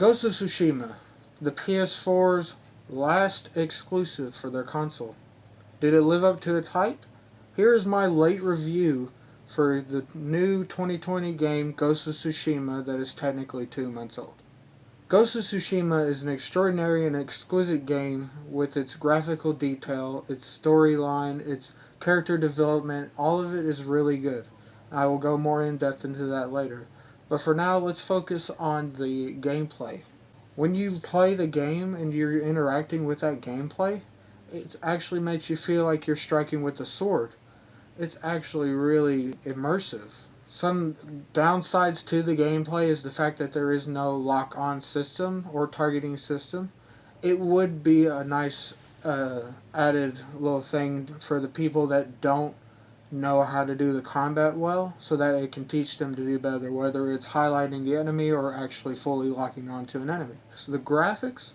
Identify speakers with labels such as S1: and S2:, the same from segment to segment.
S1: Ghost of Tsushima, the PS4's last exclusive for their console. Did it live up to its hype? Here is my late review for the new 2020 game Ghost of Tsushima that is technically two months old. Ghost of Tsushima is an extraordinary and exquisite game with its graphical detail, its storyline, its character development, all of it is really good. I will go more in depth into that later. But for now, let's focus on the gameplay. When you play the game and you're interacting with that gameplay, it actually makes you feel like you're striking with a sword. It's actually really immersive. Some downsides to the gameplay is the fact that there is no lock-on system or targeting system. It would be a nice uh, added little thing for the people that don't know how to do the combat well so that it can teach them to do better whether it's highlighting the enemy or actually fully locking onto an enemy. So the graphics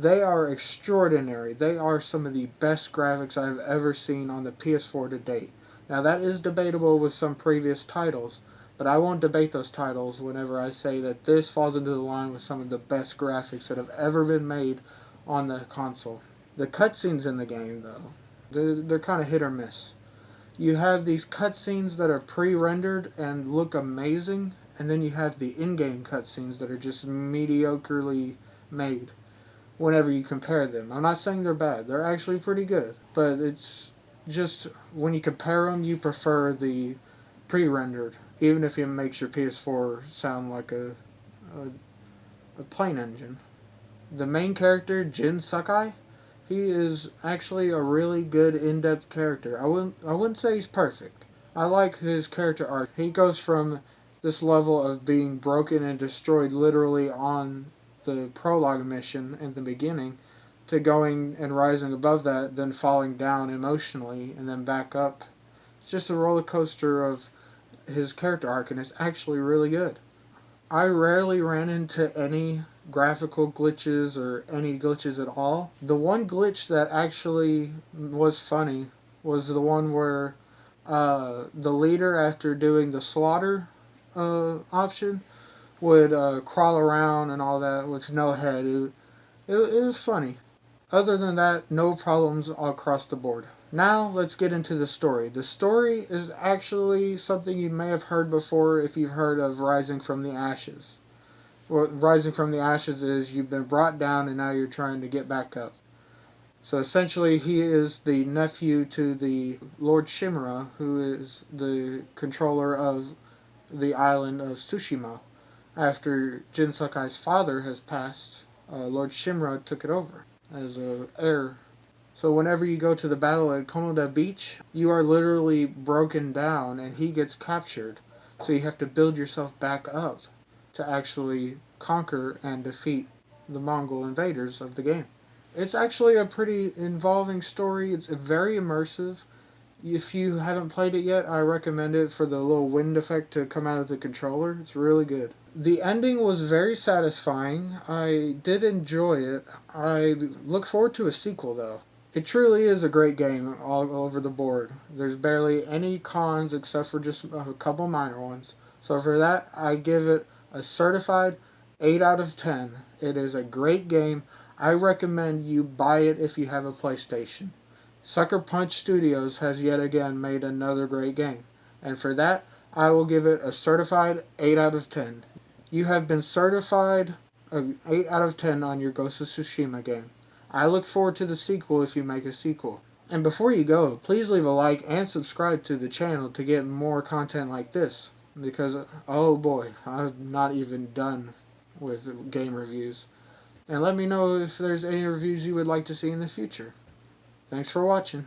S1: they are extraordinary. They are some of the best graphics I've ever seen on the PS4 to date. Now that is debatable with some previous titles, but I won't debate those titles whenever I say that this falls into the line with some of the best graphics that have ever been made on the console. The cutscenes in the game, though, they're, they're kind of hit or miss. You have these cutscenes that are pre-rendered and look amazing, and then you have the in-game cutscenes that are just mediocrely made whenever you compare them. I'm not saying they're bad. They're actually pretty good, but it's just when you compare them, you prefer the pre-rendered, even if it makes your PS4 sound like a, a, a plane engine. The main character, Jin Sakai, he is actually a really good in-depth character. I wouldn't I wouldn't say he's perfect. I like his character arc. He goes from this level of being broken and destroyed literally on the prologue mission in the beginning to going and rising above that, then falling down emotionally, and then back up. It's just a roller coaster of his character arc, and it's actually really good. I rarely ran into any graphical glitches or any glitches at all. The one glitch that actually was funny was the one where uh, the leader, after doing the slaughter uh, option, would uh, crawl around and all that with no head. It, it, it was funny. Other than that, no problems across the board. Now, let's get into the story. The story is actually something you may have heard before if you've heard of Rising from the Ashes. Rising from the Ashes is you've been brought down and now you're trying to get back up. So essentially, he is the nephew to the Lord Shimura, who is the controller of the island of Tsushima. After Jin Sakai's father has passed, uh, Lord Shimura took it over as a heir. So whenever you go to the battle at Komoda Beach, you are literally broken down and he gets captured. So you have to build yourself back up to actually conquer and defeat the Mongol invaders of the game. It's actually a pretty involving story. It's very immersive. If you haven't played it yet, I recommend it for the little wind effect to come out of the controller. It's really good. The ending was very satisfying. I did enjoy it. I look forward to a sequel, though. It truly is a great game all over the board. There's barely any cons except for just a couple minor ones. So for that, I give it a certified 8 out of 10. It is a great game. I recommend you buy it if you have a PlayStation. Sucker Punch Studios has yet again made another great game. And for that, I will give it a certified 8 out of 10. You have been certified an 8 out of 10 on your Ghost of Tsushima game. I look forward to the sequel if you make a sequel. And before you go, please leave a like and subscribe to the channel to get more content like this. Because, oh boy, I'm not even done with game reviews. And let me know if there's any reviews you would like to see in the future. Thanks for watching.